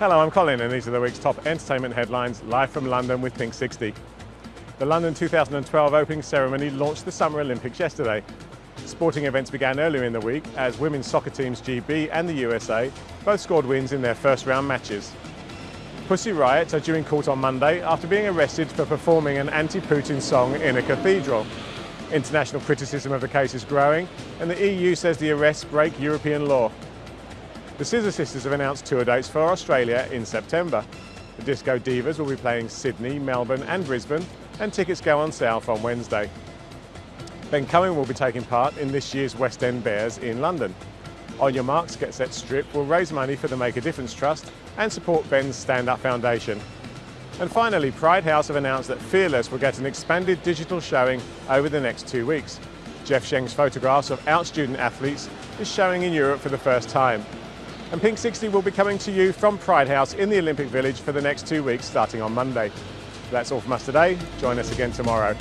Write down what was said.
Hello, I'm Colin and these are the week's top entertainment headlines live from London with Pink 60. The London 2012 opening ceremony launched the Summer Olympics yesterday. Sporting events began earlier in the week as women's soccer teams GB and the USA both scored wins in their first round matches. Pussy Riot are due in court on Monday after being arrested for performing an anti-Putin song in a cathedral. International criticism of the case is growing and the EU says the arrests break European law. The Scissor Sisters have announced tour dates for Australia in September. The Disco Divas will be playing Sydney, Melbourne and Brisbane and tickets go on sale from Wednesday. Ben Cohen will be taking part in this year's West End Bares in London. On Your Marks, Get Set Strip will raise money for the Make a Difference Trust and support Ben's Stand Up Foundation. And finally, Pride House have announced that Fearless will get an expanded digital showing over the next two weeks. Jeff Sheng's photographs of out-student athletes is showing in Europe for the first time. And Pink 60 will be coming to you from Pride House in the Olympic Village for the next two weeks starting on Monday. That's all from us today. Join us again tomorrow.